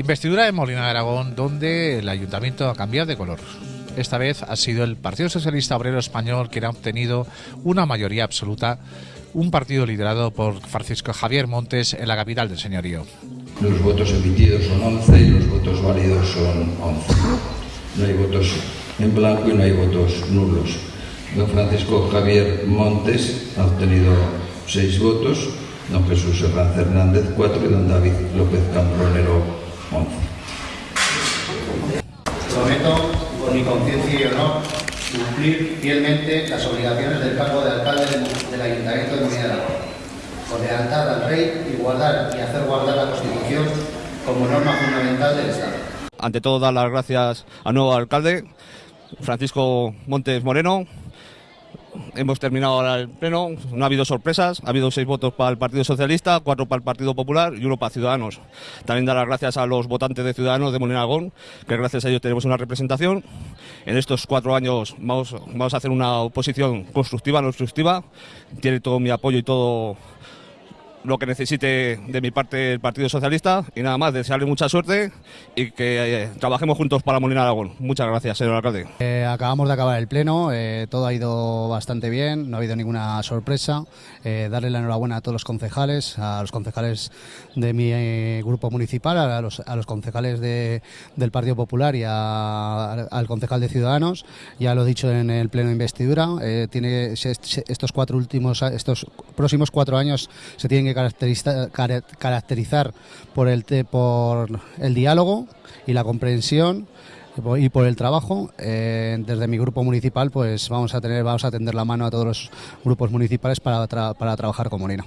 Investidura en Molina de Aragón, donde el ayuntamiento ha cambiado de color. Esta vez ha sido el Partido Socialista Obrero Español quien ha obtenido una mayoría absoluta, un partido liderado por Francisco Javier Montes en la capital del señorío. Los votos emitidos son 11 y los votos válidos son 11. No hay votos en blanco y no hay votos nulos. Don Francisco Javier Montes ha obtenido 6 votos, don Jesús Hernández Hernández 4 y don David López Cambronero 11. Prometo, por mi conciencia y honor, cumplir fielmente las obligaciones del cargo de alcalde del Ayuntamiento de Molina de Aragón, con lealtad al rey y guardar y hacer guardar la Constitución como norma fundamental del Estado. Ante todo, dar las gracias al nuevo alcalde, Francisco Montes Moreno, Hemos terminado ahora el pleno, no ha habido sorpresas, ha habido seis votos para el Partido Socialista, cuatro para el Partido Popular y uno para Ciudadanos. También dar las gracias a los votantes de Ciudadanos de Molina Aragón, que gracias a ellos tenemos una representación. En estos cuatro años vamos, vamos a hacer una oposición constructiva, no obstructiva. Tiene todo mi apoyo y todo lo que necesite de mi parte el Partido Socialista y nada más, desearle mucha suerte y que eh, trabajemos juntos para Molina Aragón. Muchas gracias, señor alcalde. Eh, acabamos de acabar el pleno, eh, todo ha ido bastante bien, no ha habido ninguna sorpresa. darle la enhorabuena a todos los concejales, a los concejales de mi grupo municipal, a los, a los concejales de, del Partido Popular y al concejal de Ciudadanos. Ya lo he dicho en el pleno de investidura, tiene estos cuatro últimos, estos próximos cuatro años se tienen que caracterizar por el, por el diálogo y la comprensión y por el trabajo eh, desde mi grupo municipal pues vamos a tener vamos a tender la mano a todos los grupos municipales para, para trabajar con Molina.